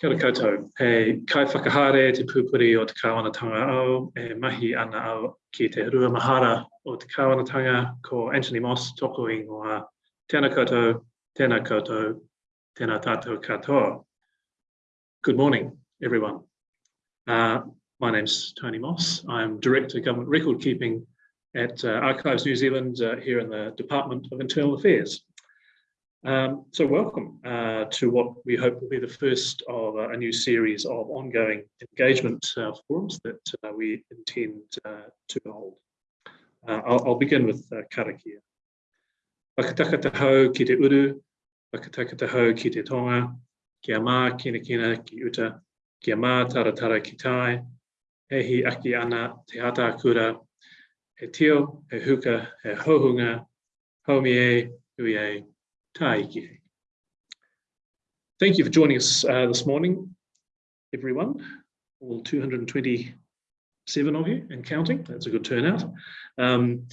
Kia ora koutou. E kai whakahare te pūpuri o te kāwanatanga au, e mahi ana au ki te rua mahara o te kāwanatanga ko Anthony Moss toko i ngoa. Tēnā koutou, tēnā koutou, tēnā tātou katoa. Good morning, everyone. Uh, my name's Tony Moss. I'm Director of Government Record Keeping at uh, Archives New Zealand uh, here in the Department of Internal Affairs. Um, so welcome uh, to what we hope will be the first of a new series of ongoing engagement uh, forums that uh, we intend uh, to hold. Uh, I'll, I'll, begin with uh, karakia. Whakataka te hau ki te uru, whakataka te hau ki te tonga, kia mā kina kina ki uta, kia mā taratara ki tai, hehi aki ana te hata kura, he tio, he huka, he hohunga, haumi e, hui e, Thank you for joining us uh, this morning, everyone, all 227 of you and counting. That's a good turnout. Um,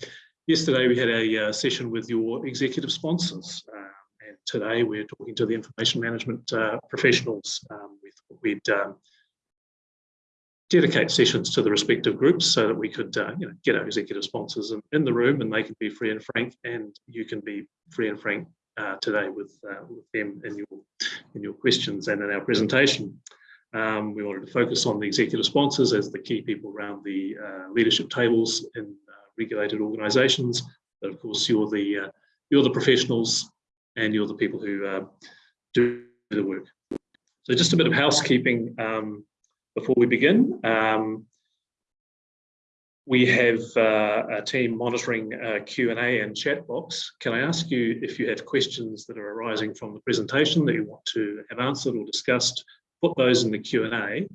yesterday we had a uh, session with your executive sponsors uh, and today we're talking to the information management uh, professionals. Um, thought we'd um, dedicate sessions to the respective groups so that we could uh, you know, get our executive sponsors in, in, the room and they can be free and frank and you can be free and frank uh, today with, uh, with them in your, in your questions and in our presentation. Um, we wanted to focus on the executive sponsors as the key people around the uh, leadership tables in uh, regulated organisations. But of course, you're the uh, you're the professionals and you're the people who do the work. So just a bit of housekeeping um, before we begin. Um, we have uh, a team monitoring uh, Q&A and chat box. Can I ask you if you have questions that are arising from the presentation that you want to have answered or discussed, put those in the Q&A.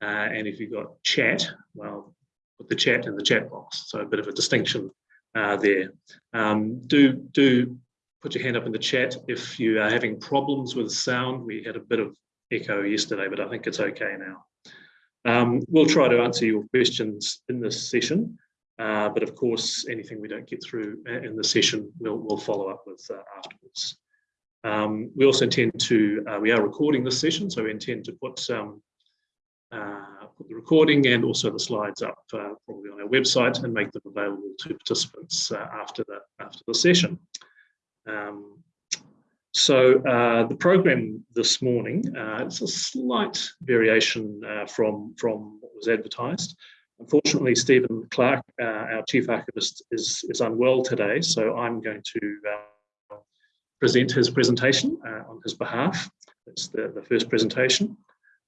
Uh, and if you've got chat, well, put the chat in the chat box. So a bit of a distinction uh, there. Um, do, do put your hand up in the chat if you are having problems with sound. We had a bit of echo yesterday, but I think it's okay now. Um, we'll try to answer your questions in this session, uh, but of course, anything we don't get through in the session, we'll, we'll follow up with uh, afterwards. Um, we also intend to, uh, we are recording this session, so we intend to put, um, uh, put the recording and also the slides up uh, probably on our website and make them available to participants uh, after, the, after the session. Um, so uh, the program this morning, uh, it's a slight variation uh, from, from what was advertised. Unfortunately, Stephen Clark, uh, our chief archivist, is, is unwell today, so I'm going to uh, present his presentation uh, on his behalf. That's the, the first presentation.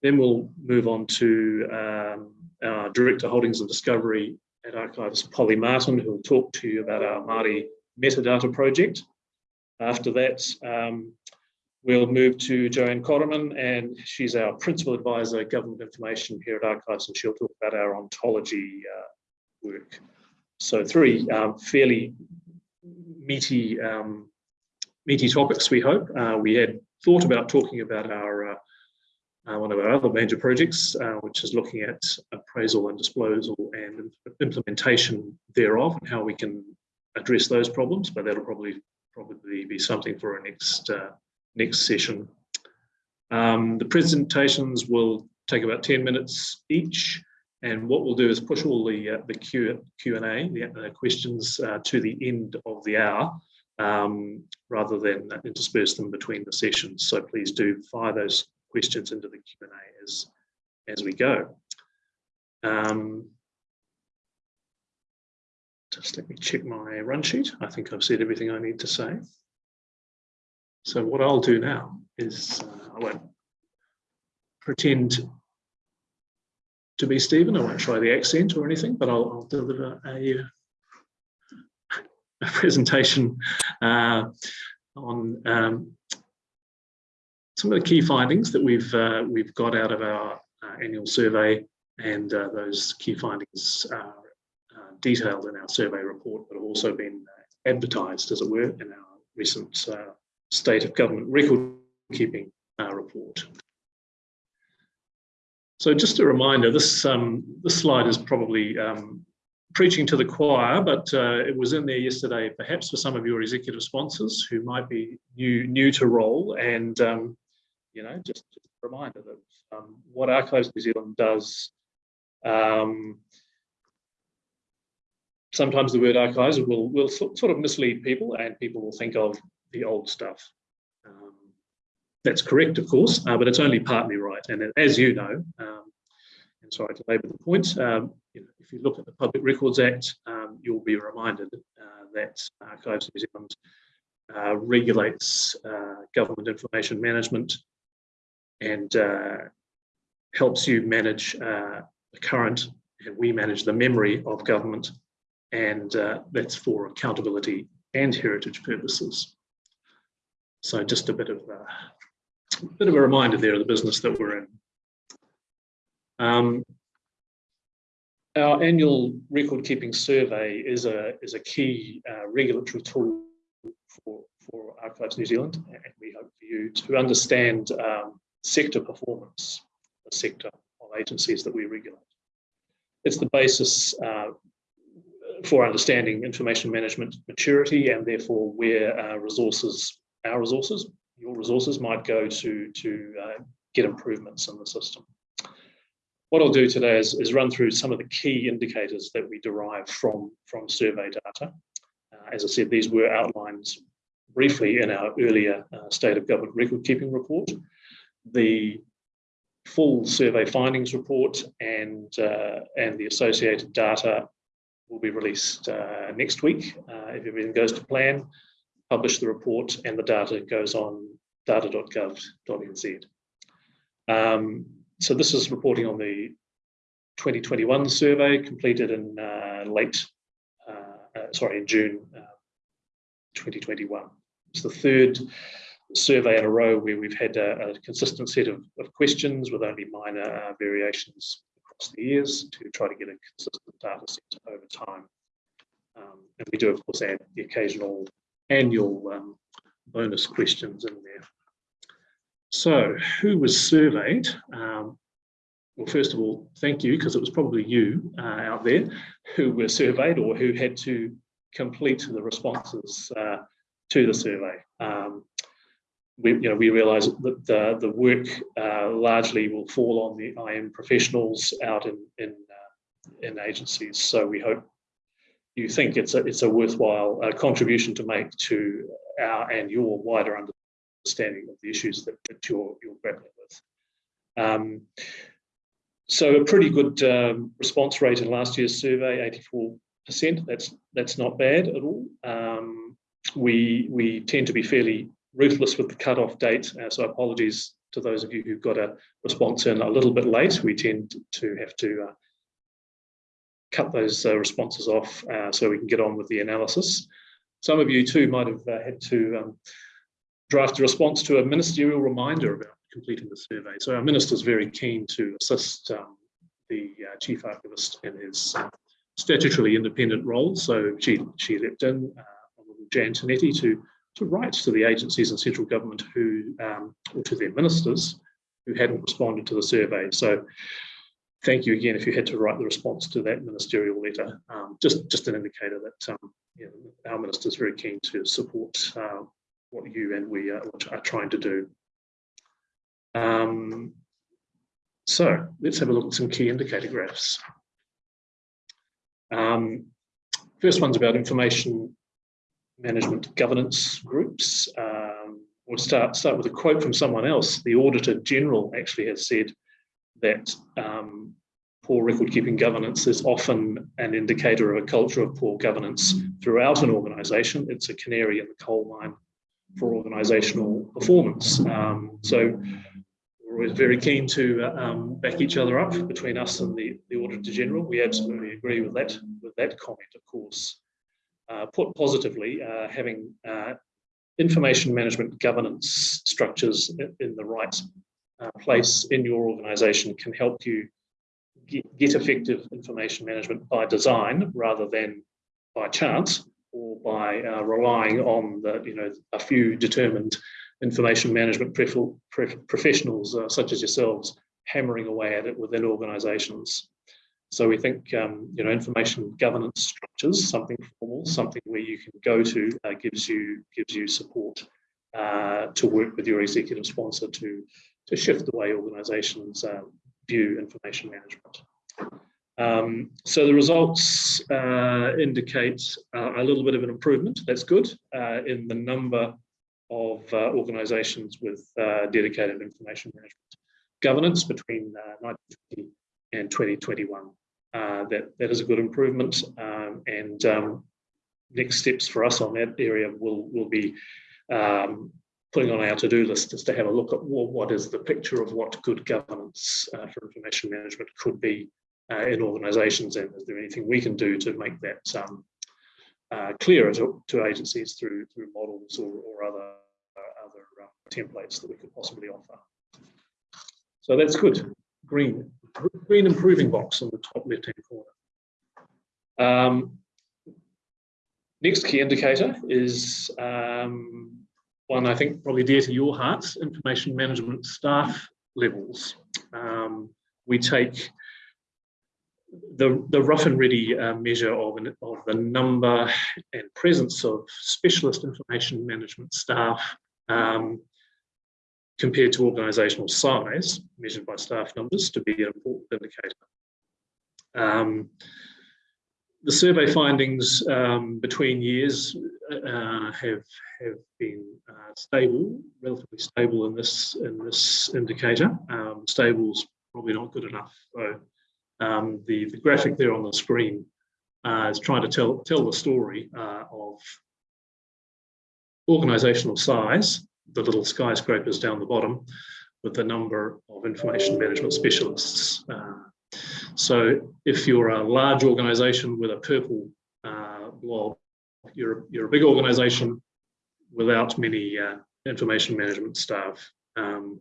Then we'll move on to um, our Director Holdings and Discovery at Archivist Polly Martin, who will talk to you about our Māori metadata project. After that, um, we'll move to Joanne Cotterman, and she's our Principal Advisor, Government Information here at Archives, and she'll talk about our ontology uh, work. So three um, fairly meaty, um, meaty topics, we hope. Uh, we had thought about talking about our uh, uh, one of our other major projects, uh, which is looking at appraisal and disposal and implementation thereof and how we can address those problems, but that'll probably probably be something for a next uh, next session. Um, the presentations will take about 10 minutes each. And what we'll do is push all the uh, the Q Q and A, the uh, questions, uh, to the end of the hour, um, rather than intersperse them between the sessions. So please do fire those questions into the Q and A as as we go. Um, just let me check my run sheet. I think I've said everything I need to say. So what I'll do now is uh, I won't pretend to be Stephen. I won't try the accent or anything, but I'll, I'll deliver a, a presentation uh, on um, some of the key findings that we've uh, we've got out of our uh, annual survey, and uh, those key findings are detailed in our survey report, but have also been uh, advertised, as it were, in our recent uh, State of Government Record Keeping uh, report. So just a reminder, this, um, this slide is probably um, preaching to the choir, but uh, it was in there yesterday, perhaps for some of your executive sponsors who might be new new to role, and um, you know, just, just, a reminder that um, what Archives New Zealand does. Sometimes the word archives will will sort of mislead people, and people will think of the old stuff. Um, that's correct, of course, uh, but it's only partly right. And as you know, um, and sorry to labour the point, um, you know, if you look at the Public Records Act, um, you'll be reminded uh, that Archives New Zealand uh, regulates uh, government information management and uh, helps you manage uh, the current, and we manage the memory of government, and uh, that's for accountability and heritage purposes. So just a bit of a bit of a reminder there of the business that we're in. Um, our annual record keeping survey is a is a key uh, regulatory tool for for Archives New Zealand, and we hope for you to understand um, sector performance, the sector of agencies that we regulate. It's the basis uh, for understanding information management maturity and therefore where uh, resources, our resources, your resources might go to to uh, get improvements in the system. What I'll do today is, is run through some of the key indicators that we derive from, from survey data. Uh, as I said, these were outlined briefly in our earlier uh, State of Government Record Keeping report. The full survey findings report and, uh, and the associated data will be released uh, next week uh, if everything goes to plan. Publish the report and the data goes on data.gov.nz. Um, so this is reporting on the 2021 survey completed in uh, late, uh, sorry, in June uh, 2021. It's the third survey in a row where we've had a, a consistent set of, of, questions with only minor uh, variations across the years to try to get a consistent data set over time. Um, and we do, of course, add the occasional annual um, bonus questions in there. So who was surveyed? Um, well, first of all, thank you, because it was probably you uh, out there who were surveyed or who had to complete the responses uh, to the survey. Um, we, you know, we realise that the, the work uh, largely will fall on the IM professionals out in in, uh, in agencies. So we hope you think it's a it's a worthwhile uh, contribution to make to our and your wider understanding of the issues that, that you're, you're grappling with. Um, so a pretty good um, response rate in last year's survey, 84%. That's that's not bad at all. Um, we we tend to be fairly ruthless with the cutoff date. Uh, so apologies to those of you who've got a response in a little bit late. We tend to have to uh, cut those uh, responses off uh, so we can get on with the analysis. Some of you too might have uh, had to um, draft a response to a ministerial reminder about completing the survey. So our minister is very keen to assist um, the uh, chief archivist in his statutorily independent role. So she she leapt in, Jan Tinetti, to to write to the agencies and central government who um, or to their ministers who hadn't responded to the survey. So thank you again if you had to write the response to that ministerial letter. Um, just just an indicator that um, you know, our minister is very keen to support uh, what you and we are, are trying to do. Um, so let's have a look at some key indicator graphs. Um, first one's about information management governance groups. Um, we'll start, start with a quote from someone else. The Auditor General actually has said that um, poor record keeping governance is often an indicator of a culture of poor governance throughout an organisation. It's a canary in the coal mine for organisational performance. Um, so we're always very keen to uh, um, back each other up between us and the, the Auditor General. We absolutely agree with that, with that comment, of course. Uh, put positively, uh, having uh, information management governance structures in, the right place in your organisation can help you get, get effective information management by design rather than by chance or by uh, relying on the, you know, a few determined information management professionals uh, such as yourselves hammering away at it within organisations. So we think um, you know information governance structures, something formal, something where you can go to, uh, gives you gives you support uh, to work with your executive sponsor to to shift the way organisations um, view information management. Um, so the results uh, indicate uh, a little bit of an improvement. That's good uh, in the number of uh, organisations with uh, dedicated information management governance between 1920 and 2021. that that is a good improvement, um, and um, next steps for us on that area will will be um, putting on our to-do list is to have a look at well, what is the picture of what good governance uh, for information management could be uh, in organisations, and is there anything we can do to make that um, uh, clearer to, to, agencies through through models or, or other uh, other uh, templates that we could possibly offer. So that's good. Green, green improving box on the top left-hand corner. Um, next key indicator is um, one I think probably dear to your hearts, information management staff levels. Um, we take the, the rough and ready uh, measure of, an, of the number and presence of specialist information management staff um, compared to organisational size, measured by staff numbers, to be an important indicator. Um, the survey findings um, between years uh, have have been uh, stable, relatively stable in this in this indicator. Um, stable's probably not good enough. So um, the the graphic there on the screen uh, is trying to tell tell the story uh, of organisational size. The little skyscrapers down the bottom, with the number of information management specialists uh, so if you're a large organization with a purple uh, blob, you're, you're a big organization without many uh, information management staff. Um,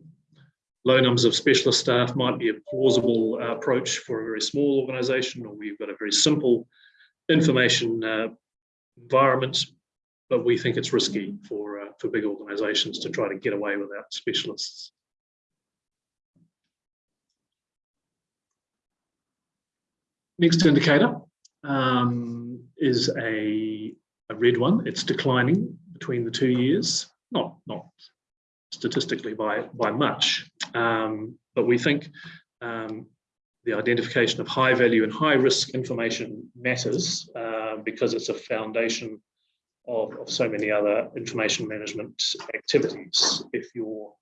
low numbers of specialist staff might be a plausible approach for a very small organization or we've got a very simple information uh, environment, but we think it's risky for, uh, for big organizations to try to get away without specialists. Next indicator um, is a, a red one. It's declining between the two years, not, not statistically by, by much, um, but we think um, the identification of high value and high risk information matters uh, because it's a foundation of, of, so many other information management activities. If your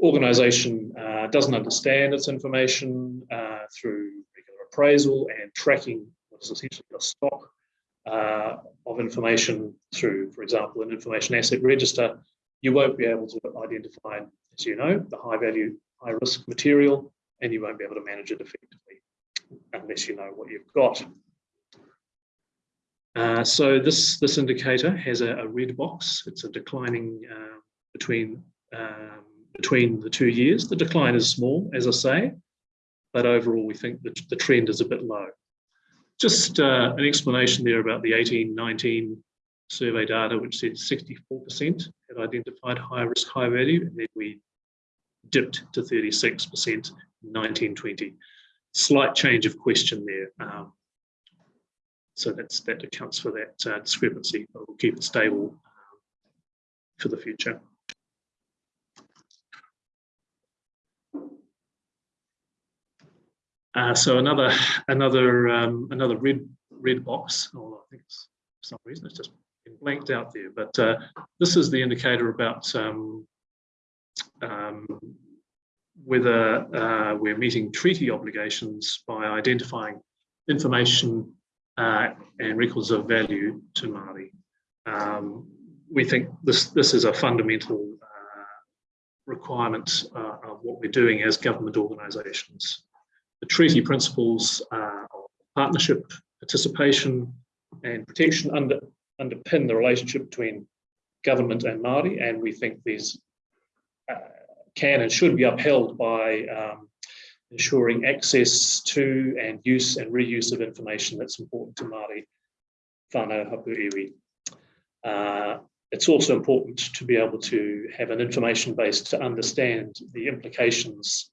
organization uh, doesn't understand its information uh, through regular appraisal and tracking what is essentially a stock uh, of information through, for example, an information asset register, you won't be able to identify, as you know, the high value, high risk material, and you won't be able to manage it effectively unless you know what you've got. Uh, so this, this indicator has a, a, red box. It's a declining uh, between, um, between the two years. The decline is small, as I say, but overall we think that the trend is a bit low. Just uh, an explanation there about the 1819 survey data, which said 64% had identified high risk, high value, and then we dipped to 36% in 1920. Slight change of question there. Um, so that's that accounts for that uh, discrepancy, but we'll keep it stable um, for the future. Uh, so another another um, another red red box. I think it's, for some reason it's just been blanked out there. But uh, this is the indicator about um, um, whether uh, we're meeting treaty obligations by identifying information uh, and records of value to Māori. Um, we think this this is a fundamental uh, requirement uh, of what we're doing as government organisations the treaty principles uh, of partnership, participation, and protection under, underpin the relationship between government and Māori, and we think these uh, can and should be upheld by um, ensuring access to and use and reuse of information that's important to Māori whānau hapu iwi. Uh, it's also important to be able to have an information base to understand the implications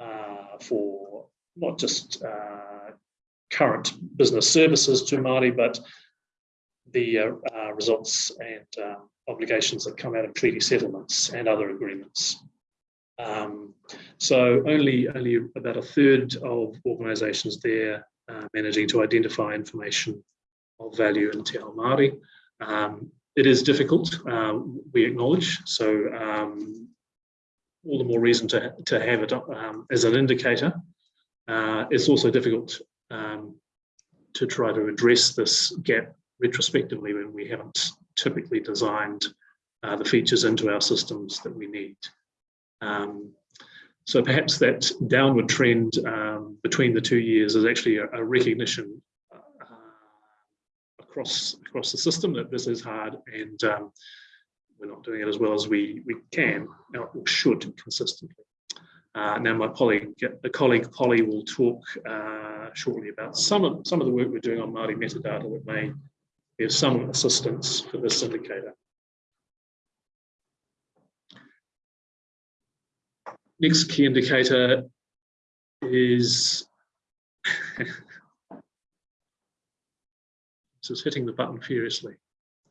uh, for not just uh, current business services to Māori, but the uh, uh, results and uh, obligations that come out of treaty settlements and other agreements. Um, so only, only about a third of organisations there uh, managing to identify information of value in Te Ao Māori. Um, it is difficult, um, we acknowledge, so um, all the more reason to, to have it um, as an indicator. Uh, it's also difficult um, to try to address this gap retrospectively when we haven't typically designed uh, the features into our systems that we need. Um, so perhaps that downward trend um, between the two years is actually a, a recognition uh, across across the system that this is hard and um, we're not doing it as well as we we can or should consistently. Uh, now my colleague, the colleague Polly will talk uh, shortly about some of some of the work we're doing on Māori metadata that may be of some assistance for this indicator. Next key indicator is this is hitting the button furiously.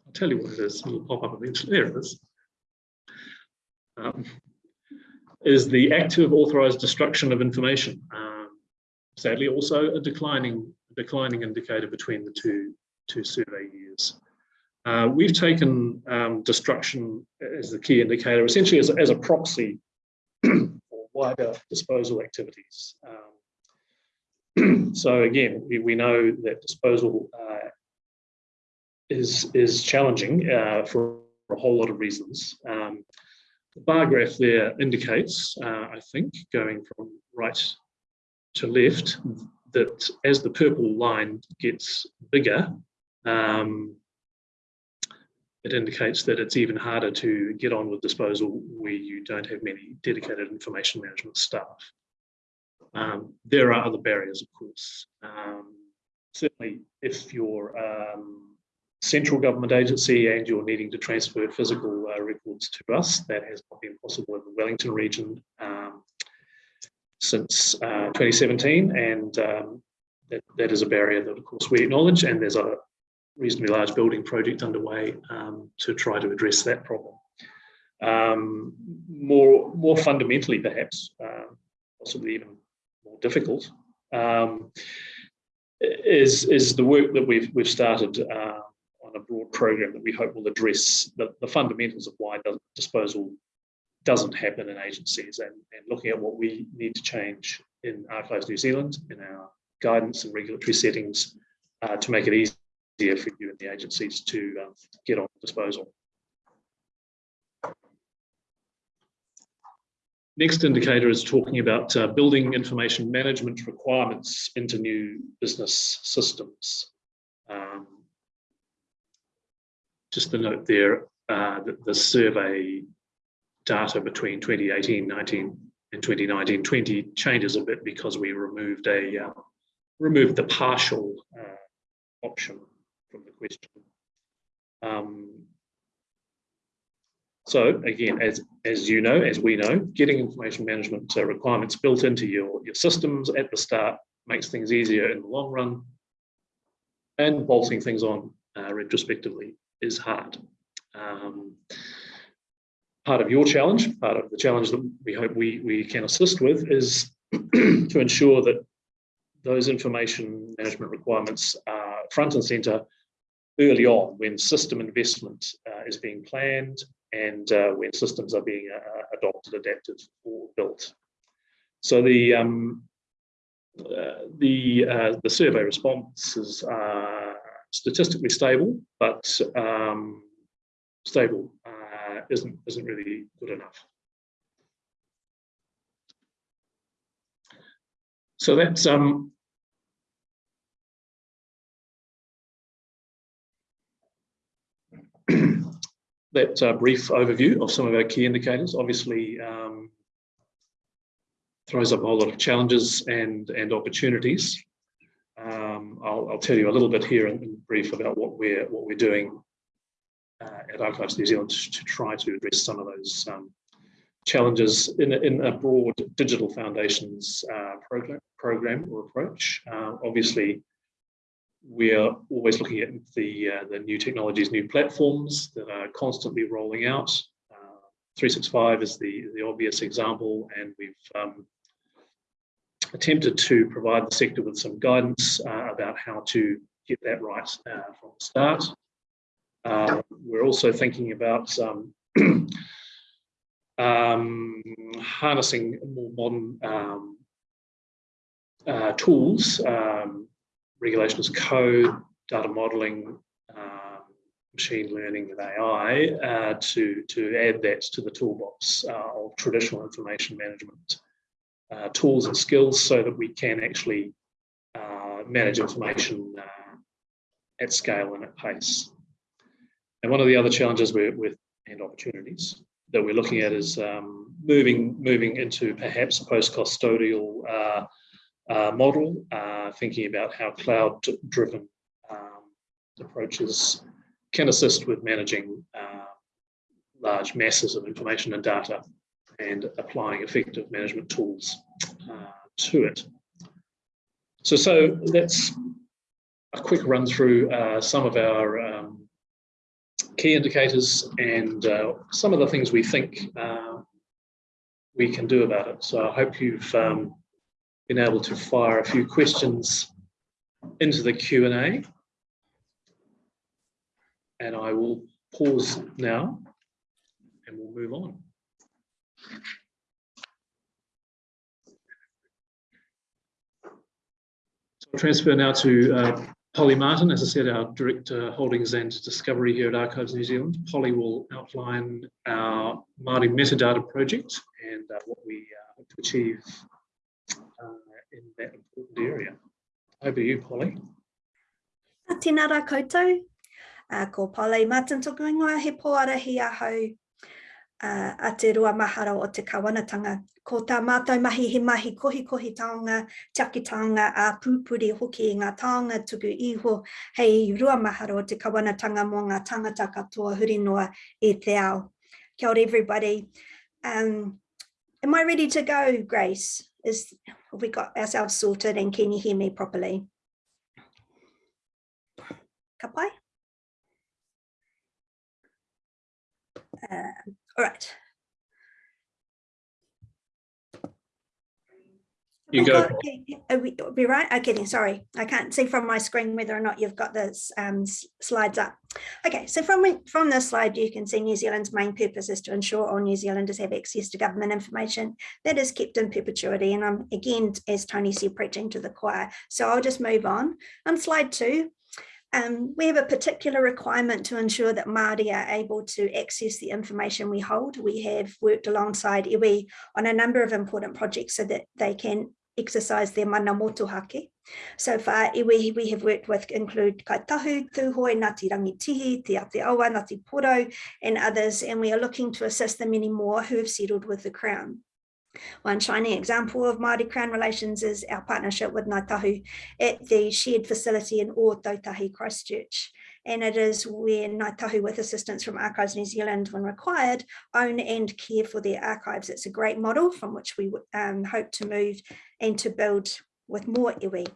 I'll tell you what it is, it'll pop up eventually. There it is. Um, is the active authorized destruction of information. Um, sadly, also a declining declining indicator between the two two survey years. Uh, we've taken um, destruction as the key indicator, essentially as as a proxy wider disposal activities. Um, so again, we, we know that disposal uh, is, is challenging uh, for a whole lot of reasons. Um, the bar graph there indicates, uh, I think, going from right to left, that as the purple line gets bigger, um, it indicates that it's even harder to get on with disposal where you don't have many dedicated information management staff. Um, there are other barriers, of course. Um, certainly, if you're um, central government agency and you're needing to transfer physical uh, records to us, that has not been possible in the Wellington region um, since uh, 2017, and um, that, that is a barrier that, of course, we acknowledge, and there's a reasonably large building project underway um, to try to address that problem. Um, more, more fundamentally, perhaps, uh, possibly even more difficult, um, is, is the work that we've, we've started uh, on a broad program that we hope will address the, the fundamentals of why disposal doesn't happen in agencies and, and looking at what we need to change in Archives New Zealand, in our guidance and regulatory settings uh, to make it easy easier for you and the agencies to um, get on disposal. Next indicator is talking about uh, building information management requirements into new business systems. Um, just the note there uh, that the survey data between 2018, 19 and 2019, 20 changes a bit because we removed a uh, removed the partial uh, option from the question. Um, so again, as, as you know, as we know, getting information management uh, requirements built into your, your systems at the start makes things easier in the long run. And bolting things on uh, retrospectively is hard. Um, part of your challenge, part of the challenge that we hope we, we can assist with is to ensure that those information management requirements are front and center early on when system investment uh, is being planned and uh, when systems are being uh, adopted, adapted, or built. So the um, the the survey responses are statistically stable, but um, stable uh, isn't isn't really good enough. So that's um, that uh, brief overview of some of our key indicators obviously um, throws up a whole lot of challenges and, and opportunities. Um, I'll, I'll, tell you a little bit here in, in, brief about what we're what we're doing uh, at Archives New Zealand to, to, try to address some of those um, challenges in a, in a broad digital foundations uh, program, program or approach. Uh, obviously, we are always looking at the, uh, the new technologies, new platforms that are constantly rolling out. Uh, 365 is the, the obvious example, and we've um, attempted to provide the sector with some guidance uh, about how to get that right uh, from the start. Uh, we're also thinking about um, um, harnessing more modern um, uh, tools, um, regulations code, data modeling, um, machine learning and AI uh, to, to add that to the toolbox uh, of traditional information management uh, tools and skills so that we can actually uh, manage information uh, at scale and at pace. And one of the other challenges we're, with and opportunities that we're looking at is um, moving moving into perhaps post-custodial uh, model, uh, thinking about how cloud-driven um, approaches can assist with managing uh, large masses of information and data and applying effective management tools uh, to it. So, so that's a quick run through uh, some of our um, key indicators and uh, some of the things we think uh, we can do about it. So I hope you've um, been able to fire a few questions into the Q&A. And I will pause now and we'll move on. So I'll transfer now to uh, Polly Martin, as I said, our Director Holdings and Discovery here at Archives New Zealand. Polly will outline our Māori metadata project and uh, what we uh, hope to achieve in that important area. Over to you, Polly. Tēnā rā koutou. Uh, ko Polly Martin tōku ingoa he pōarahi ahau uh, a te rua mahara o te kawanatanga. Ko tā mātou mahi he mahi kohi kohi taonga, tiaki taonga a pūpuri hoki i ngā taonga tuku iho hei rua mahara o te kawanatanga mō ngā tangata katoa huri noa e te ao. Kia ora everybody. Um, am I ready to go, Grace? Is, have we got ourselves sorted and can you hear me properly? Kapai? Uh, all right. You go. Are we, we right? Okay, then, sorry. I can't see from my screen whether or not you've got the um, slides up. Okay, so from, from this slide, you can see New Zealand's main purpose is to ensure all New Zealanders have access to government information that is kept in perpetuity. And I'm, again, as Tony said, preaching to the choir. So I'll just move on. On slide two, um, we have a particular requirement to ensure that Māori are able to access the information we hold. We have worked alongside iwi on a number of important projects so that they can exercise their mana motuhake. So far, iwi we have worked with include Kaitahu, Tūhoe, Ngāti Rangitihi, Te Aotearoa, Ngāti Porou, and others, and we are looking to assist the many more who have settled with the Crown. One shining example of Māori Crown relations is our partnership with Ngāi Tahu at the shared facility in O Christchurch. And it is where Ngāi Tahu, with assistance from Archives New Zealand when required, own and care for their archives. It's a great model from which we um, hope to move and to build with more iwi.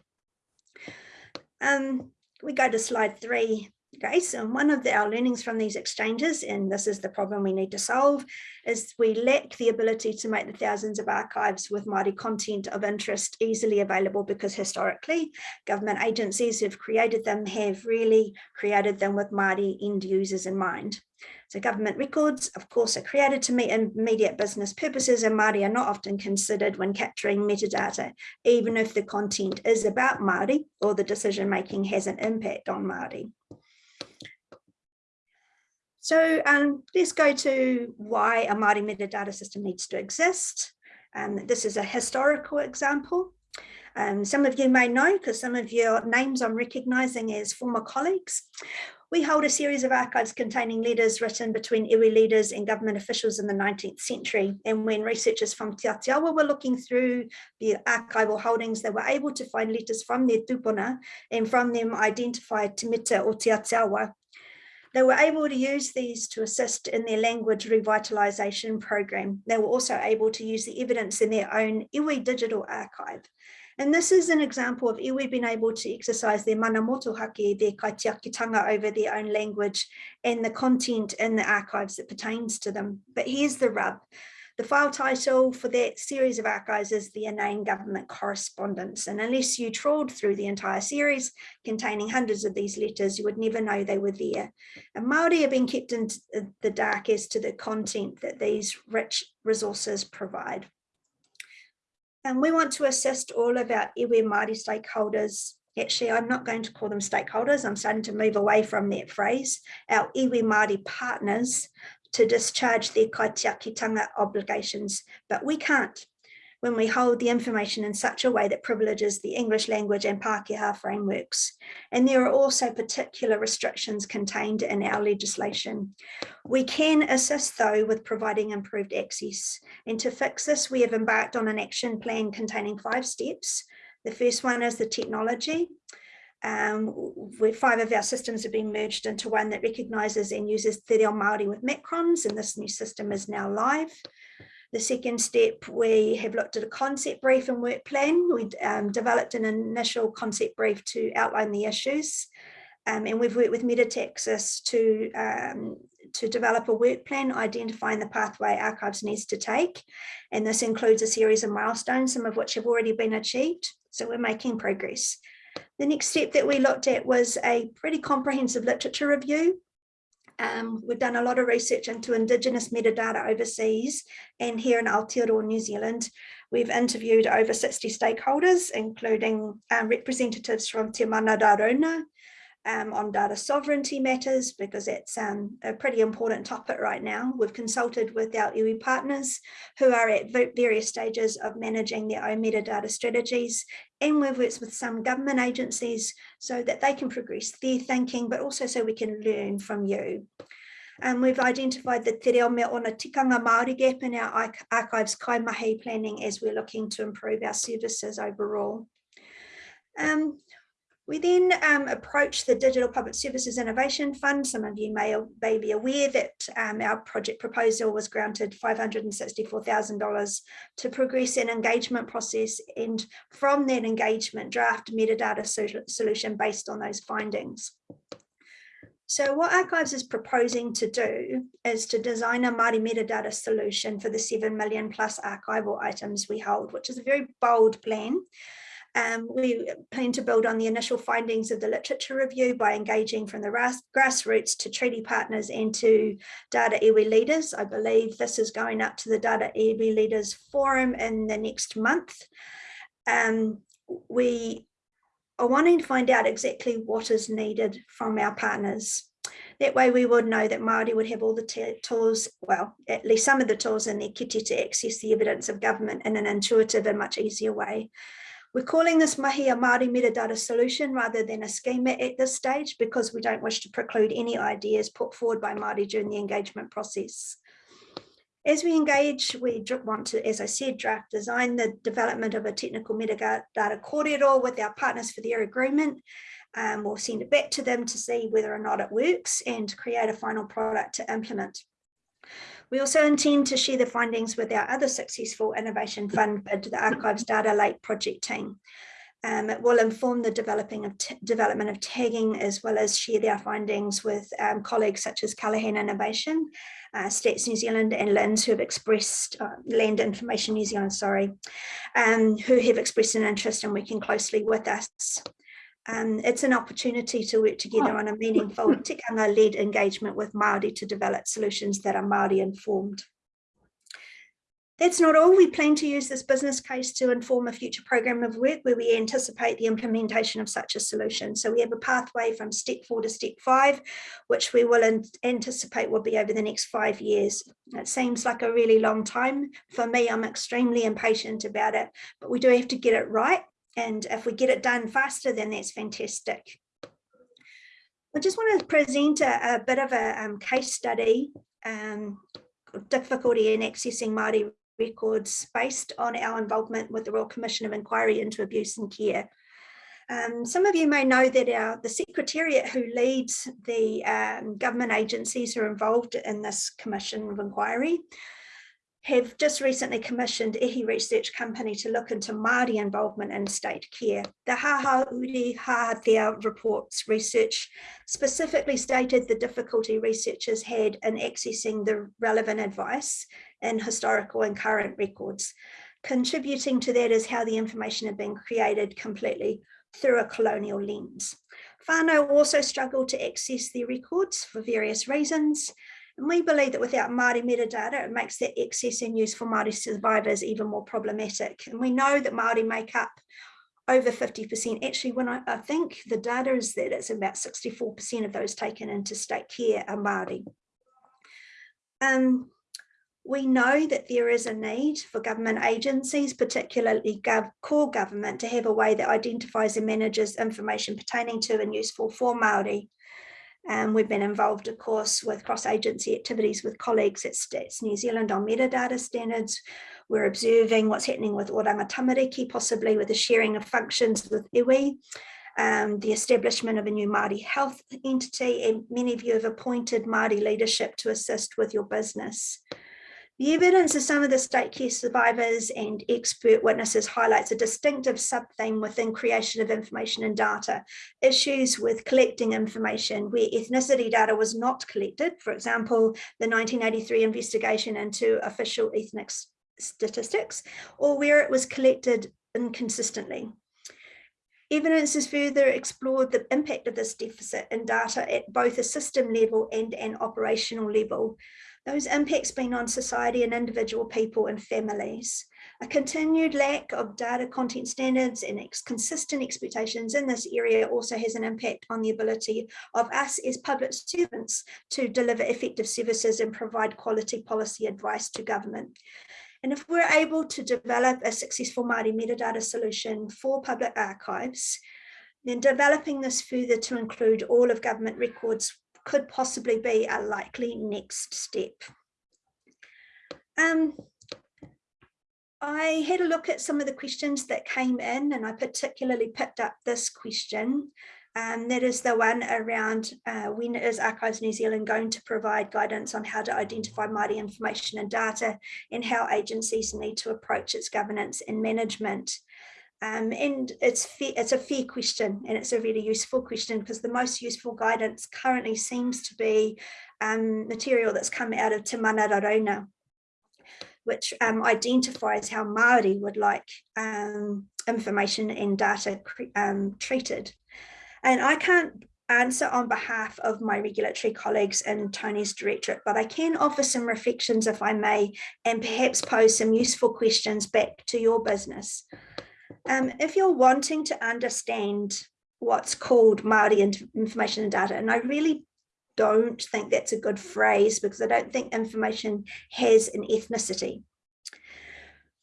Um, we go to slide three. And one of the, our learnings from these exchanges, and this is the problem we need to solve, is we lack the ability to make the thousands of archives with Māori content of interest easily available because historically government agencies who've created them have really created them with Māori end users in mind. So government records, of course, are created to meet immediate business purposes and Māori are not often considered when capturing metadata, even if the content is about Māori or the decision making has an impact on Māori. So um, let's go to why a Māori metadata system needs to exist. Um, this is a historical example. Um, some of you may know because some of your names I'm recognising as former colleagues. We hold a series of archives containing letters written between iwi leaders and government officials in the 19th century. And when researchers from Te Atiawa were looking through the archival holdings, they were able to find letters from their tupuna and from them identify Te Mita or Te Atiawa they were able to use these to assist in their language revitalisation program. They were also able to use the evidence in their own iwi digital archive. And this is an example of iwi being able to exercise their mana motuhake, their kaitiakitanga over their own language and the content in the archives that pertains to them. But here's the rub. The file title for that series of archives is the inane government correspondence. And unless you trawled through the entire series containing hundreds of these letters, you would never know they were there. And Māori have been kept in uh, the dark as to the content that these rich resources provide. And we want to assist all of our iwi Māori stakeholders actually I'm not going to call them stakeholders, I'm starting to move away from that phrase, our iwi Māori partners to discharge their kaitiakitanga obligations, but we can't when we hold the information in such a way that privileges the English language and Pākehā frameworks. And there are also particular restrictions contained in our legislation. We can assist though with providing improved access. And to fix this, we have embarked on an action plan containing five steps. The first one is the technology. Um, five of our systems have been merged into one that recognises and uses Te Reo Māori with macrons, and this new system is now live. The second step, we have looked at a concept brief and work plan. We um, developed an initial concept brief to outline the issues. Um, and we've worked with Metataxis to, um, to develop a work plan identifying the pathway archives needs to take. And this includes a series of milestones, some of which have already been achieved. So we're making progress. The next step that we looked at was a pretty comprehensive literature review. Um, we've done a lot of research into Indigenous metadata overseas and here in Aotearoa, New Zealand. We've interviewed over 60 stakeholders, including um, representatives from Te Mana um, on data sovereignty matters because it's um, a pretty important topic right now. We've consulted with our iwi partners who are at various stages of managing their own metadata strategies and we've worked with some government agencies so that they can progress their thinking but also so we can learn from you. And we've identified the Te Reo Me Ona Tikanga Māori gap in our archives kaimahi planning as we're looking to improve our services overall. Um, we then um, approached the Digital Public Services Innovation Fund. Some of you may, may be aware that um, our project proposal was granted $564,000 to progress an engagement process and from that engagement draft metadata so solution based on those findings. So what Archives is proposing to do is to design a Māori metadata solution for the 7 million plus archival items we hold, which is a very bold plan. Um, we plan to build on the initial findings of the literature review by engaging from the grassroots to treaty partners and to data iwi leaders. I believe this is going up to the data iwi leaders forum in the next month. Um, we are wanting to find out exactly what is needed from our partners. That way we would know that Māori would have all the tools, well, at least some of the tools in their kiti to access the evidence of government in an intuitive and much easier way. We're calling this mahi a Māori metadata solution rather than a schema at this stage because we don't wish to preclude any ideas put forward by Māori during the engagement process. As we engage, we want to, as I said, draft design the development of a technical metadata corridor with our partners for their agreement. Um, we'll send it back to them to see whether or not it works and create a final product to implement. We also intend to share the findings with our other successful Innovation Fund bid, the Archives Data Lake project team. Um, it will inform the developing of development of tagging as well as share their findings with um, colleagues such as Callaghan Innovation, uh, Stats New Zealand and LINZ who have expressed, uh, Land Information New Zealand, sorry, um, who have expressed an interest in working closely with us um, it's an opportunity to work together oh. on a meaningful tikanga-led engagement with Māori to develop solutions that are Māori informed. That's not all. We plan to use this business case to inform a future program of work where we anticipate the implementation of such a solution. So we have a pathway from step four to step five, which we will anticipate will be over the next five years. It seems like a really long time. For me, I'm extremely impatient about it, but we do have to get it right. And if we get it done faster, then that's fantastic. I just want to present a, a bit of a um, case study, um, difficulty in accessing Māori records based on our involvement with the Royal Commission of Inquiry into Abuse and Care. Um, some of you may know that our the Secretariat who leads the um, government agencies who are involved in this Commission of Inquiry have just recently commissioned Ihi Research Company to look into Māori involvement in state care. The Haha Uri Hahathea reports research specifically stated the difficulty researchers had in accessing the relevant advice in historical and current records. Contributing to that is how the information had been created completely through a colonial lens. Whānau also struggled to access their records for various reasons, and we believe that without Māori metadata, it makes that access and use for Māori survivors even more problematic. And we know that Māori make up over 50%. Actually, when I, I think the data is that it's about 64% of those taken into state care are Māori. Um, we know that there is a need for government agencies, particularly gov core government, to have a way that identifies and manages information pertaining to and useful for Māori um, we've been involved, of course, with cross-agency activities with colleagues at Stats New Zealand on metadata standards. We're observing what's happening with Oranga Tamariki, possibly with the sharing of functions with iwi, um, the establishment of a new Māori health entity, and many of you have appointed Māori leadership to assist with your business. The evidence of some of the state care survivors and expert witnesses highlights a distinctive sub-theme within creation of information and data, issues with collecting information where ethnicity data was not collected, for example, the 1983 investigation into official ethnic statistics, or where it was collected inconsistently. Evidence has further explored the impact of this deficit in data at both a system level and an operational level, those impacts being on society and individual people and families. A continued lack of data content standards and ex consistent expectations in this area also has an impact on the ability of us as public servants to deliver effective services and provide quality policy advice to government. And if we're able to develop a successful Māori metadata solution for public archives, then developing this further to include all of government records could possibly be a likely next step. Um, I had a look at some of the questions that came in and I particularly picked up this question. Um, that is the one around uh, when is Archives New Zealand going to provide guidance on how to identify Māori information and data and how agencies need to approach its governance and management. Um, and it's fair, it's a fair question and it's a really useful question because the most useful guidance currently seems to be um, material that's come out of Te Mana Raraunga, which um, identifies how Māori would like um, information and data um, treated. And I can't answer on behalf of my regulatory colleagues in Tony's directorate, but I can offer some reflections if I may, and perhaps pose some useful questions back to your business. Um, if you're wanting to understand what's called Māori information and data, and I really don't think that's a good phrase because I don't think information has an ethnicity.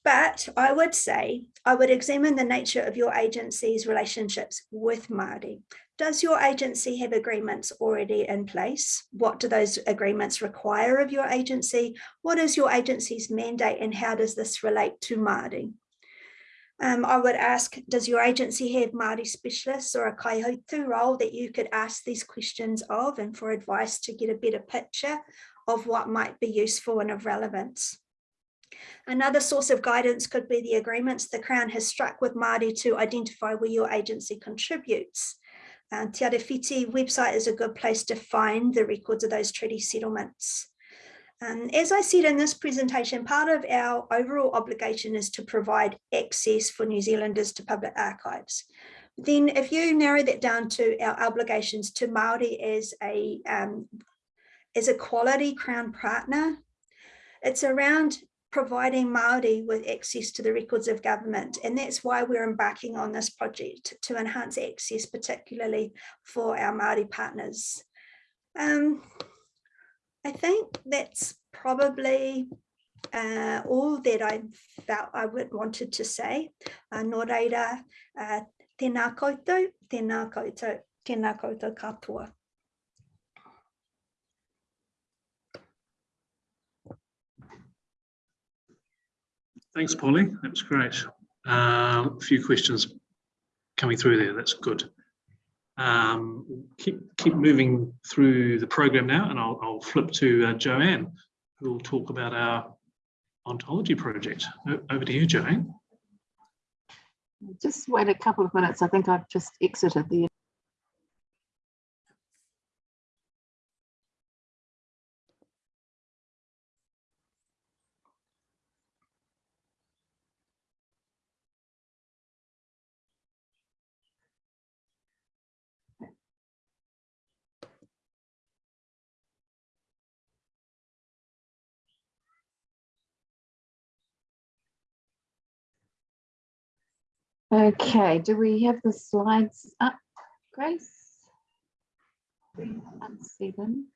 But I would say, I would examine the nature of your agency's relationships with Māori. Does your agency have agreements already in place? What do those agreements require of your agency? What is your agency's mandate and how does this relate to Māori? Um, I would ask, does your agency have Māori specialists or a kaihautū role that you could ask these questions of and for advice to get a better picture of what might be useful and of relevance? Another source of guidance could be the agreements the Crown has struck with Māori to identify where your agency contributes. Uh, Te Arawhiti website is a good place to find the records of those treaty settlements. Um, as I said in this presentation, part of our overall obligation is to provide access for New Zealanders to public archives. Then if you narrow that down to our obligations to Māori as a, um, as a quality Crown partner, it's around providing Māori with access to the records of government. And that's why we're embarking on this project to enhance access, particularly for our Māori partners. Um, I think that's probably uh, all that I felt I would wanted to say. Uh, nō reira, uh, tēnā koutou, tēnā koutou, tēnā koutou katoa. Thanks, Polly. That was great. Uh, a few questions coming through there. That's good. Um, keep keep moving through the program now, and I'll, I'll flip to uh, Joanne, who will talk about our ontology project. Over to you, Joanne. Just wait a couple of minutes. I think I've just exited the Okay, do we have the slides up, Grace? Can't see them.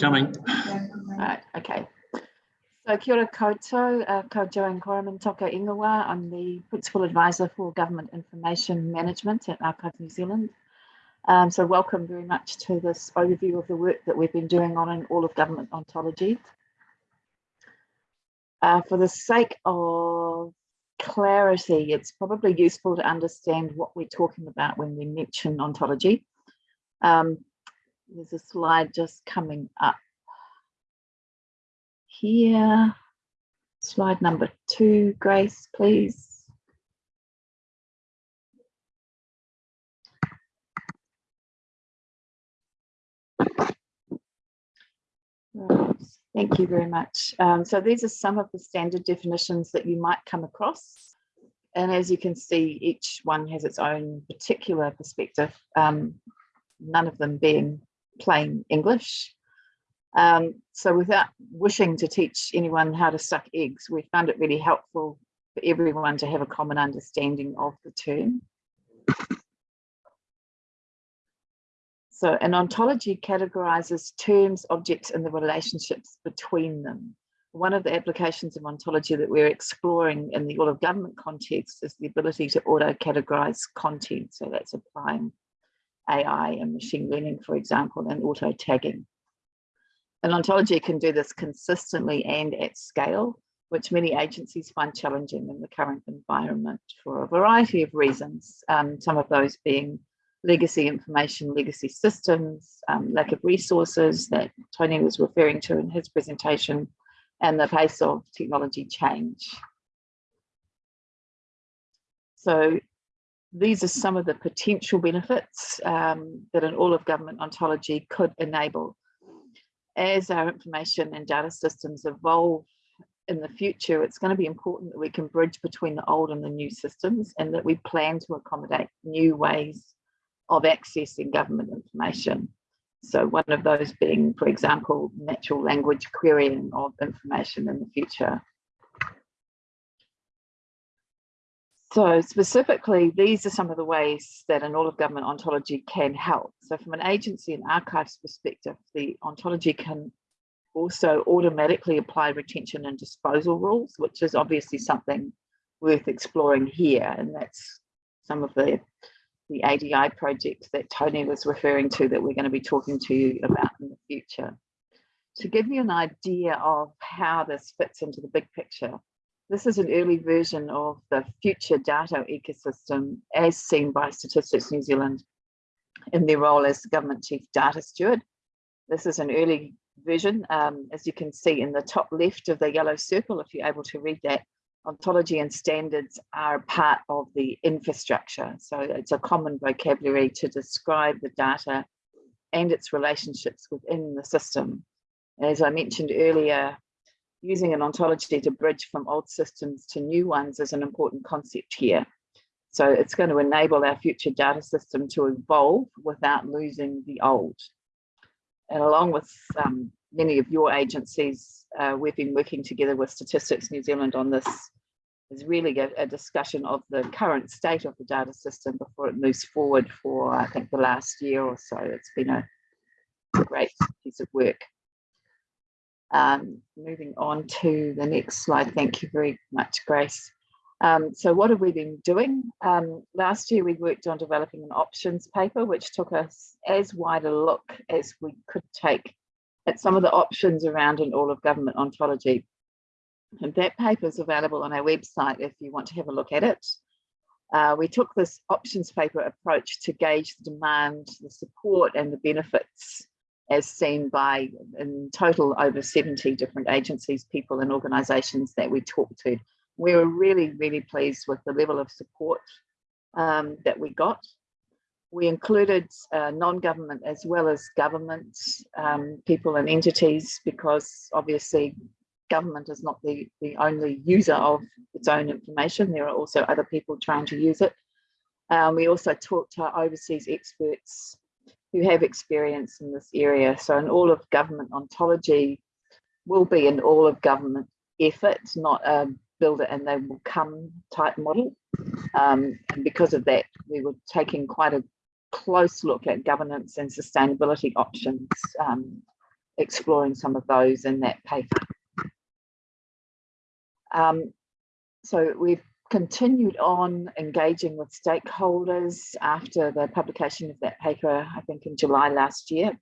Coming. Right, okay. So kia ora koutou, uh, ko Joanne Koraman Toko Ingawa. I'm the Principal Advisor for Government Information Management at Archives New Zealand. Um, so welcome very much to this overview of the work that we've been doing on in all of government ontology. Uh, for the sake of clarity, it's probably useful to understand what we're talking about when we mention ontology. Um, there's a slide just coming up here. Slide number two, Grace, please. Right. Thank you very much. Um, so these are some of the standard definitions that you might come across. And as you can see, each one has its own particular perspective, um, none of them being plain English. Um, so without wishing to teach anyone how to suck eggs, we found it really helpful for everyone to have a common understanding of the term. So an ontology categorizes terms, objects, and the relationships between them. One of the applications of ontology that we're exploring in the all of government context is the ability to auto-categorize content. So that's applying AI and machine learning, for example, and auto-tagging. An ontology can do this consistently and at scale, which many agencies find challenging in the current environment for a variety of reasons, um, some of those being legacy information, legacy systems, um, lack of resources that Tony was referring to in his presentation, and the pace of technology change. So these are some of the potential benefits um, that an all of government ontology could enable. As our information and data systems evolve in the future, it's going to be important that we can bridge between the old and the new systems and that we plan to accommodate new ways of accessing government information. So one of those being, for example, natural language querying of information in the future. So specifically, these are some of the ways that an all of government ontology can help. So from an agency and archives perspective, the ontology can also automatically apply retention and disposal rules, which is obviously something worth exploring here. And that's some of the the ADI project that Tony was referring to that we're going to be talking to you about in the future. To give you an idea of how this fits into the big picture, this is an early version of the future data ecosystem as seen by Statistics New Zealand in their role as government chief data steward. This is an early version, um, as you can see in the top left of the yellow circle, if you're able to read that, ontology and standards are part of the infrastructure. So it's a common vocabulary to describe the data and its relationships within the system. As I mentioned earlier, using an ontology to bridge from old systems to new ones is an important concept here. So it's going to enable our future data system to evolve without losing the old. And along with um, many of your agencies, uh, we've been working together with Statistics New Zealand on this is really a, a, discussion of the current state of the data system before it moves forward for, I think, the last year or so. It's been a, great piece of work. Um, moving on to the next slide. Thank you very much, Grace. Um, so what have we been doing? Um, last year, we worked on developing an options paper, which took us as wide a look as we could take at some of the options around an all of government ontology. And that paper is available on our website if you want to have a look at it. Uh, we took this options paper approach to gauge the demand, the support and the benefits as seen by in total over 70 different agencies, people and organisations that we talked to. We were really, really pleased with the level of support um, that we got. We included uh, non-government as well as government um, people and entities because obviously government is not the, the only user of its own information. There are also other people trying to use it. Um, we also talked to overseas experts who have experience in this area. So an all of government ontology will be an all of government effort, not a build it and they will come type model. Um, and because of that, we were taking quite a close look at governance and sustainability options, um, exploring some of those in that paper. Um, so we've continued on engaging with stakeholders after the publication of that paper, I think in July last year.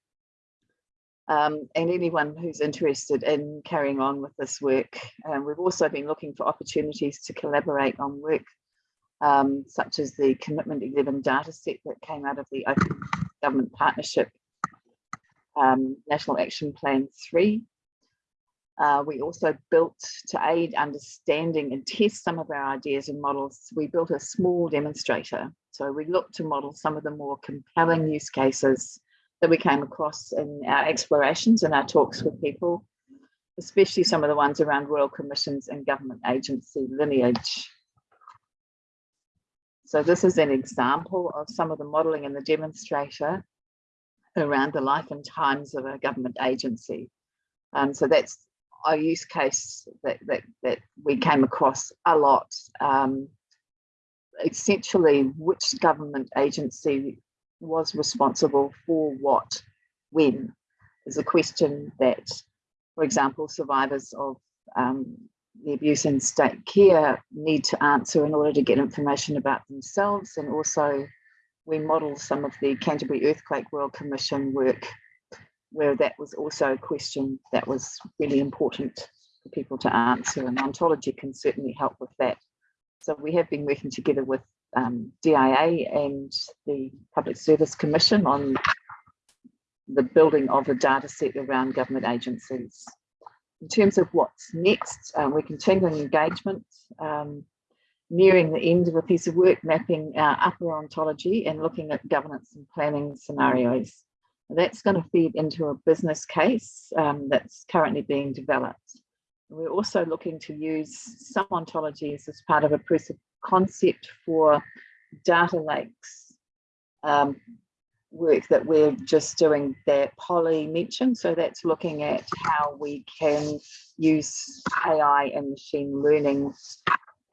Um, and anyone who's interested in carrying on with this work. Um, we've also been looking for opportunities to collaborate on work um, such as the Commitment 11 dataset that came out of the Open Government Partnership um, National Action Plan 3 uh, we also built to aid understanding and test some of our ideas and models. We built a small demonstrator. So we looked to model some of the more compelling use cases that we came across in our explorations and our talks with people, especially some of the ones around royal commissions and government agency lineage. So this is an example of some of the modeling in the demonstrator around the life and times of a government agency. Um, so that's a use case that, that, that we came across a lot. Um, essentially, which government agency was responsible for what, when, is a question that, for example, survivors of um, the abuse in state care need to answer in order to get information about themselves. And also we model some of the Canterbury Earthquake Royal Commission work where that was also a question that was really important for people to answer and ontology can certainly help with that. So we have been working together with um, DIA and the Public Service Commission on the building of a data set around government agencies. In terms of what's next, um, we're continuing engagement, um, nearing the end of a piece of work, mapping our upper ontology and looking at governance and planning scenarios. That's going to feed into a business case um, that's currently being developed. We're also looking to use some ontologies as part of a proof of concept for data lakes um, work that we're just doing that Polly mentioned. So that's looking at how we can use AI and machine learning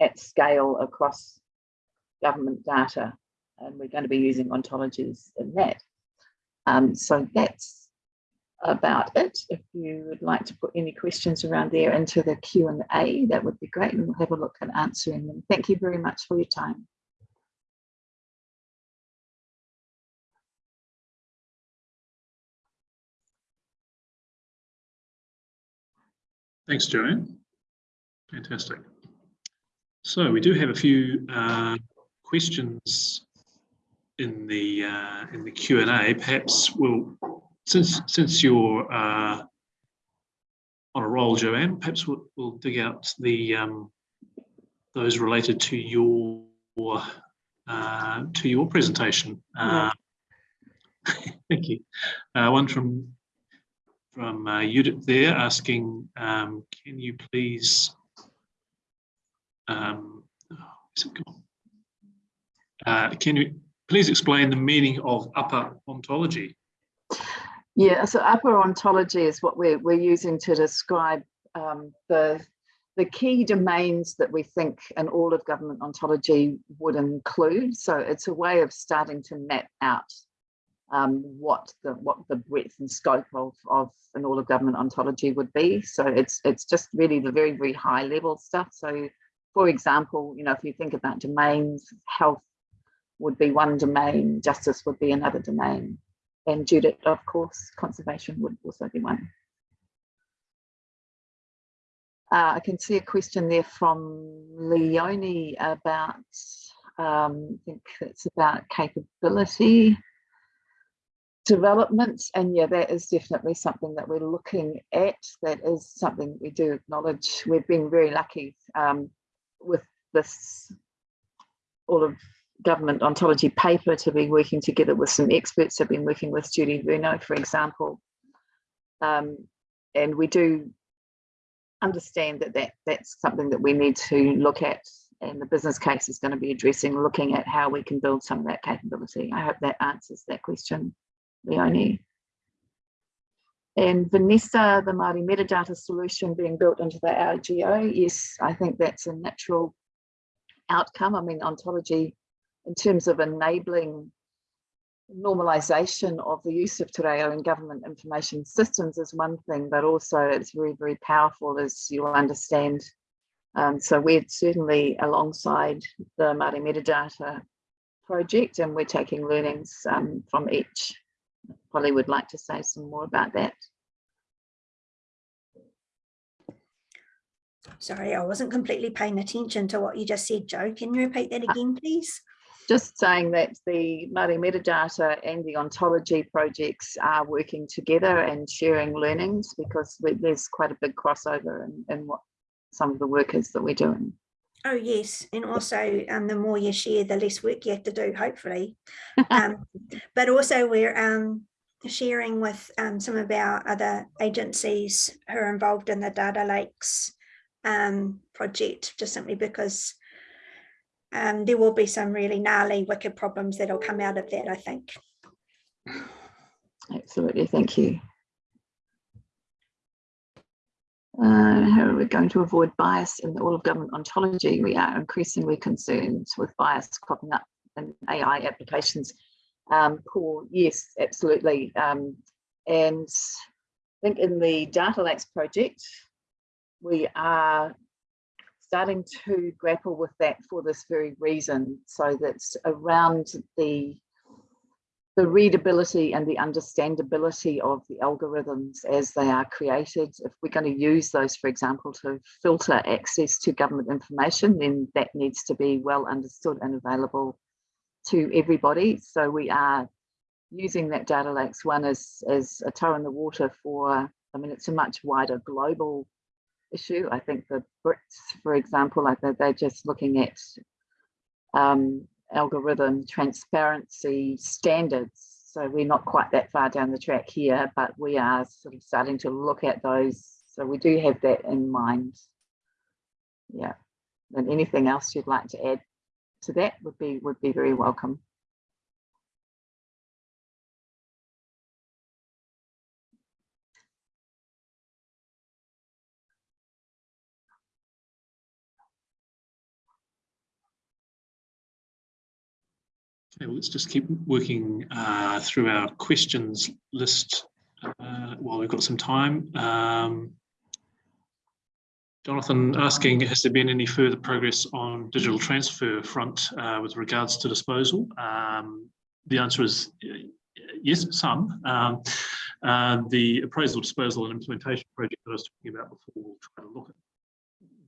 at scale across government data. And we're going to be using ontologies in that. Um, so that's about it. If you would like to put any questions around there into the Q&A, that would be great and we'll have a look at answering them. Thank you very much for your time. Thanks, Joanne. Fantastic. So we do have a few uh, questions in the uh, in the Q and A, perhaps we'll since since you're uh, on a roll, Joanne, perhaps we'll, we'll dig out the um, those related to your uh, to your presentation. Uh, thank you. Uh, one from from uh, Judith there asking, um, can you please um, oh, uh, can you please explain the meaning of upper ontology. Yeah, so upper ontology is what we're, we're using to describe um, the, the key domains that we think an all of government ontology would include. So it's a way of starting to map out um, what the what the breadth and scope of, of an all of government ontology would be. So it's it's just really the very, very high level stuff. So for example, you know, if you think about domains, health, would be one domain, justice would be another domain, and Judith, of course, conservation would also be one. Uh, I can see a question there from Leonie about, um, I think it's about capability. Development and yeah that is definitely something that we're looking at. That is something we do acknowledge. We've been very lucky um, with this all of government ontology paper to be working together with some experts I've been working with Judy Bruno for example. Um, and we do understand that, that that's something that we need to look at and the business case is going to be addressing looking at how we can build some of that capability. I hope that answers that question Leonie. And Vanessa, the Māori metadata solution being built into the RGO, yes, I think that's a natural outcome. I mean, ontology in terms of enabling normalization of the use of Te Reo in government information systems is one thing, but also it's very, very powerful as you'll understand. Um, so we're certainly alongside the Māori metadata project and we're taking learnings um, from each Polly would like to say some more about that. Sorry, I wasn't completely paying attention to what you just said, Joe. Can you repeat that again, please? Just saying that the Māori metadata and the ontology projects are working together and sharing learnings because there's quite a big crossover in, in what some of the work is that we're doing. Oh yes, and also um, the more you share, the less work you have to do, hopefully. Um, but also we're um, sharing with um, some of our other agencies who are involved in the data lakes um, project, just simply because um, there will be some really gnarly, wicked problems that'll come out of that, I think. Absolutely, thank you. Uh, how are we going to avoid bias in the all of government ontology? We are increasingly concerned with bias cropping up in AI applications. Um, Paul, yes, absolutely. Um, and I think in the Data Lakes project, we are starting to grapple with that for this very reason. So that's around the the readability and the understandability of the algorithms as they are created. If we're going to use those, for example, to filter access to government information, then that needs to be well understood and available to everybody. So we are using that data lakes one as, as a toe in the water for, I mean, it's a much wider global issue. I think the Brits, for example, like they're, they're just looking at um, algorithm transparency standards. So we're not quite that far down the track here, but we are sort of starting to look at those. So we do have that in mind. Yeah. And anything else you'd like to add to that would be would be very welcome. Okay, well, let's just keep working uh, through our questions list uh, while we've got some time. Um, Jonathan asking, has there been any further progress on digital transfer front uh, with regards to disposal? Um, the answer is yes, some. Um, uh, the appraisal, disposal and implementation project that I was talking about before, we'll try to look at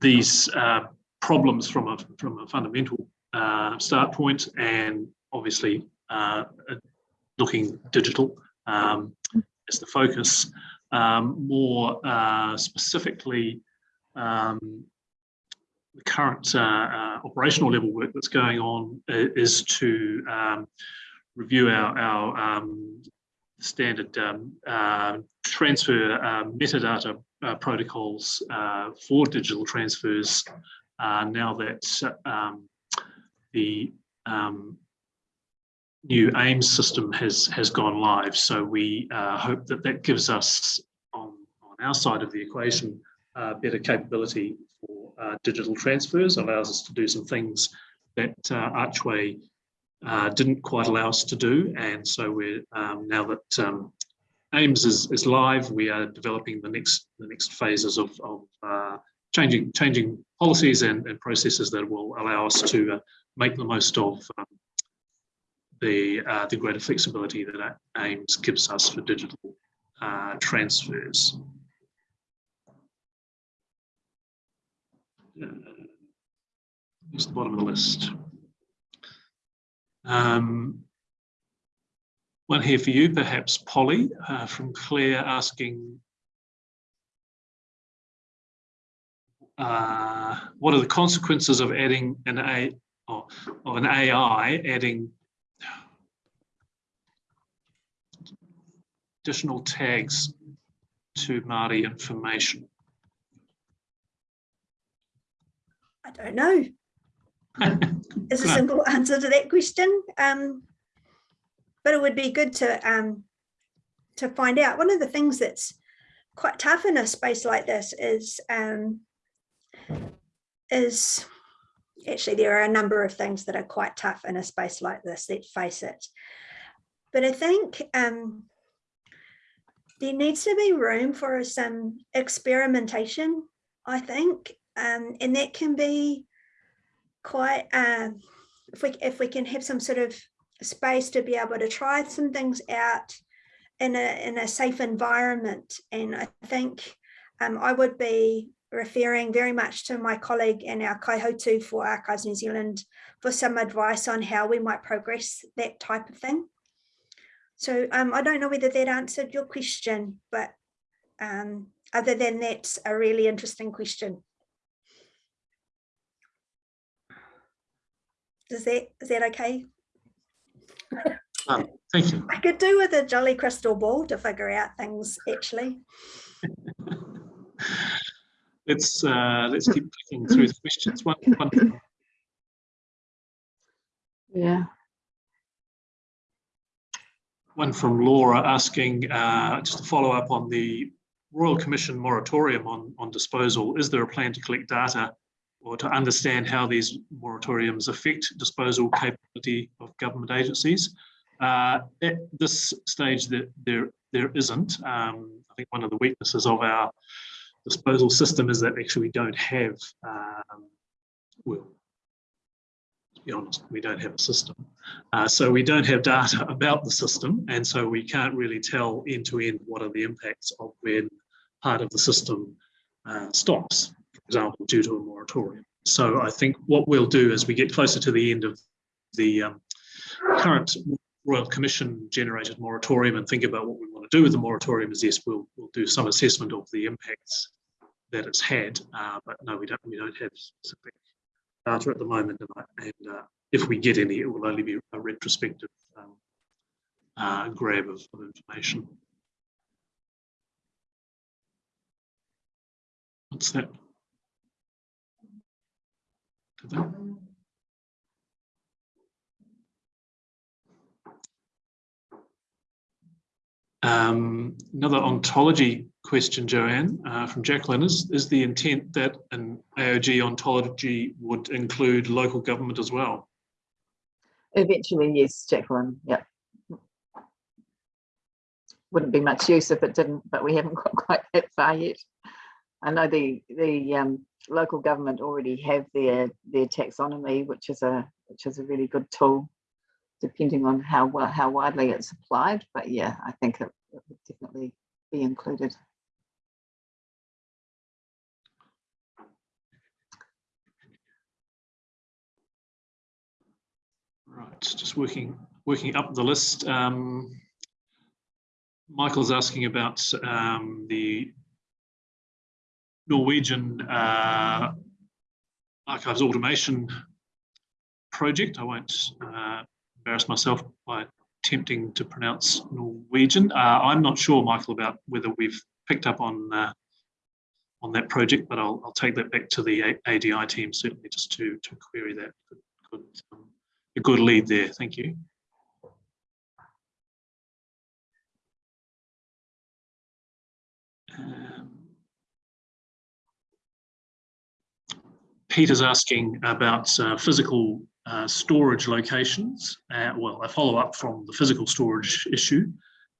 these uh, problems from a, from a fundamental uh, start point and obviously uh, looking digital um, as the focus. Um, more uh, specifically, um, the current uh, uh, operational level work that's going on is to um, review our, our um, standard um, uh, transfer uh, metadata uh, protocols for digital transfers now that the new AIMS system has has gone live. So we uh, hope that that gives us on, on our side of the equation uh, better capability for uh, digital transfers, allows us to do some things that uh, Archway uh, didn't quite allow us to do. And so we're um, now that um, AIMS is, is live, we are developing the next the next phases of, of uh, changing changing policies and, and processes that will allow us to make the most of um, the, uh, the greater flexibility that AIMS gives us for digital uh, transfers. Uh, it's the bottom of the list. Um, One here for you, perhaps Polly, uh, from Claire asking, uh, what are the consequences of adding an A of an AI adding additional tags to Māori information? I don't know. Is a simple answer to that question. Um, but it would be good to um, to find out. One of the things that's quite tough in a space like this is um, is actually there are a number of things that are quite tough in a space like this. Let's face it. But I think um, there needs to be room for some experimentation. I think, um, and that can be quite um, if we if we can have some sort of space to be able to try some things out in a in a safe environment. And I think um, I would be referring very much to my colleague and our kaihautū for Archives New Zealand for some advice on how we might progress that type of thing. So um, I don't know whether that answered your question, but um, other than that's a really interesting question. Is that is that okay? Um, thank you. I could do with a jolly crystal ball to figure out things actually. let's uh, let's keep clicking through the questions. One, one. Yeah. One from Laura asking uh, just to follow up on the Royal Commission moratorium on, on disposal. Is there a plan to collect data or to understand how these moratoriums affect disposal capability of government agencies. Uh, at this stage, that there there isn't. Um, I think one of the weaknesses of our disposal system is that actually we don't have, um, well, be honest, we don't have a system. Uh, so we don't have data about the system, and so we can't really tell end to end what are the impacts of when part of the system uh, stops for example, due to a moratorium. So I think what we'll do as we get closer to the end of the um, current Royal Commission generated moratorium and think about what we want to do with the moratorium is yes, we'll, we'll do some assessment of the impacts that it's had, uh, but no, we don't we don't have specific data at the moment, and, and uh, if we get any, it will only be a retrospective um, uh, grab of, of information. What's that? Um, another ontology question, Joanne, uh, from Jacqueline, is, is the intent that an AOG ontology would include local government as well? Eventually, yes, Jacqueline, yeah. Wouldn't be much use if it didn't, but we haven't got quite that far yet. I know the the um, local government already have their their taxonomy, which is a which is a really good tool, depending on how well how widely it's applied. But yeah, I think it, it would definitely be included. Right, just working working up the list. Um, Michael's asking about um, the Norwegian uh, archives automation project. I won't uh, embarrass myself by attempting to pronounce Norwegian. Uh, I'm not sure, Michael, about whether we've picked up on uh, on that project, but I'll, I'll take that back to the ADI team certainly just to to query that. Good, good, um, a good lead there. Thank you. Um, Peter's asking about uh, physical uh, storage locations. Uh, well, a follow up from the physical storage issue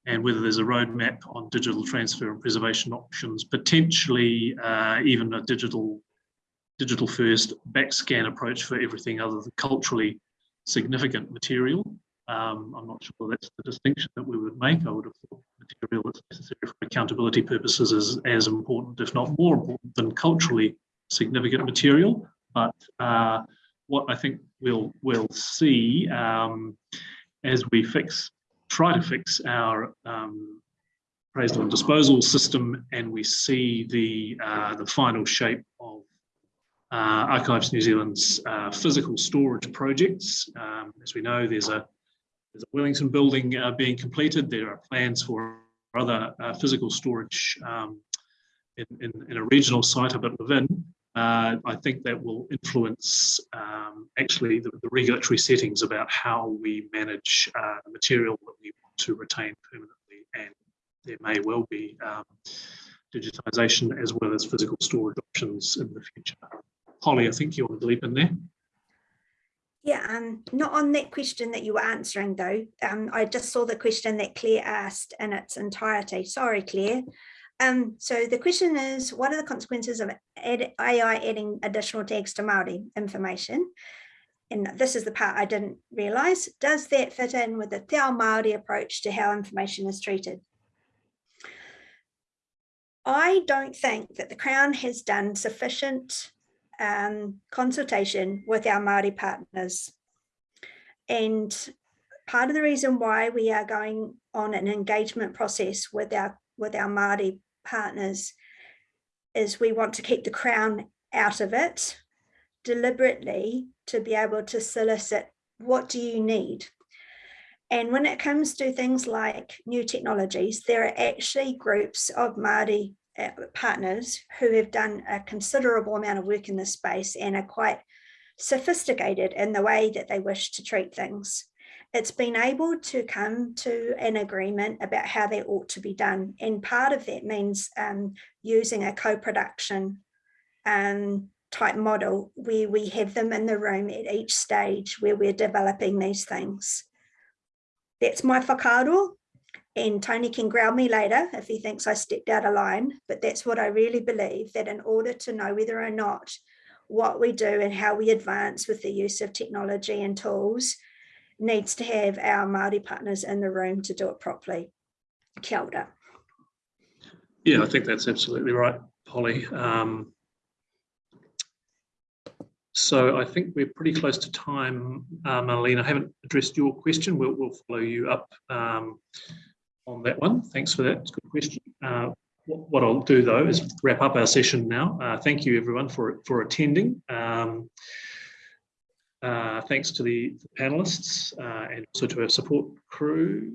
and whether there's a roadmap on digital transfer and preservation options, potentially uh, even a digital digital first back scan approach for everything other than culturally significant material. Um, I'm not sure that's the distinction that we would make. I would have thought material that's necessary for accountability purposes is as important, if not more important, than culturally significant material, but uh, what I think we'll we'll see um, as we fix try to fix our um, appraisal and disposal system and we see the, uh, the final shape of Archives New Zealand's uh, physical storage projects. Um, as we know, there's a, there's a Wellington building uh, being completed. There are plans for other uh, physical storage um, in, in, in, a regional site a bit within. Uh, I think that will influence um, actually the, the, regulatory settings about how we manage uh, material that we want to retain permanently. And there may well be um, digitisation as well as physical storage options in the future. Holly, I think you want to leap in there. Yeah, um, not on that question that you were answering though. Um, I just saw the question that Claire asked in its entirety. Sorry, Claire. Um, so the question is, what are the consequences of AI adding additional tags to Māori information? And this is the part I didn't realise. Does that fit in with the Te Ao Māori approach to how information is treated? I don't think that the Crown has done sufficient um, consultation with our Māori partners. And part of the reason why we are going on an engagement process with our with our Māori partners is we want to keep the Crown out of it deliberately to be able to solicit what do you need? And when it comes to things like new technologies, there are actually groups of Māori partners who have done a considerable amount of work in this space and are quite sophisticated in the way that they wish to treat things. It's been able to come to an agreement about how they ought to be done. And part of that means um, using a co-production um, type model where we have them in the room at each stage where we're developing these things. That's my whakaaro and Tony can ground me later if he thinks I stepped out of line, but that's what I really believe that in order to know whether or not what we do and how we advance with the use of technology and tools needs to have our Māori partners in the room to do it properly. Kia ora. Yeah, I think that's absolutely right, Polly. Um, so I think we're pretty close to time, uh, Marlene. I haven't addressed your question. We'll, we'll follow you up um, on that one. Thanks for that. It's a good question. Uh, what, I'll do though is wrap up our session now. Uh, thank you everyone for, for attending. Um, uh, thanks to the, the panelists uh, and also to our support crew,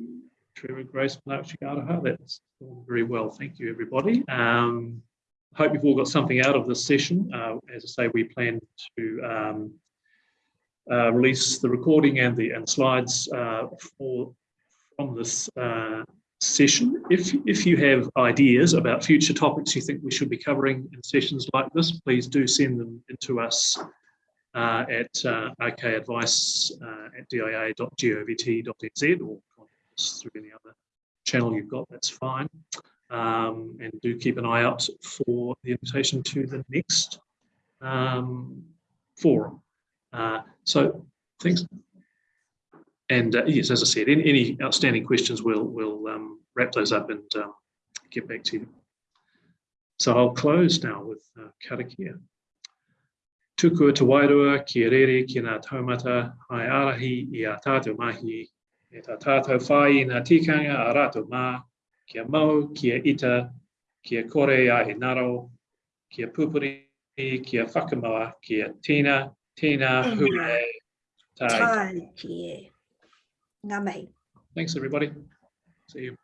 Trevor, Grace, Mark Chigaraha. That's gone very well. Thank you everybody. Um, hope you've all got something out of this session. Uh, as I say, we plan to um, uh, release the recording and the and slides for from this uh, session. If, if you have ideas about future topics you think we should be covering in sessions like this, please do send them into us uh, at uh, rkadvice uh, at dia.govt.nz or through any other channel you've got, that's fine. Um, and do keep an eye out for the invitation to the next um, forum. Uh, so thanks. And uh, yes, as I said, any, any, outstanding questions, we'll, we'll um, wrap those up and um, get back to you. So I'll close now with uh, karakia. Tukua te wairua, ki rere ki ngā taumata, hai arahi i a tātou mahi, e tā tātou whai i ngā tikanga a rātou mā, kia mau, kia ita, kia kore a he naro, kia pupuri, kia whakamawa, kia tina, tina, hure, tai. Tai, kia. Ngā mihi. Thanks, everybody. See you.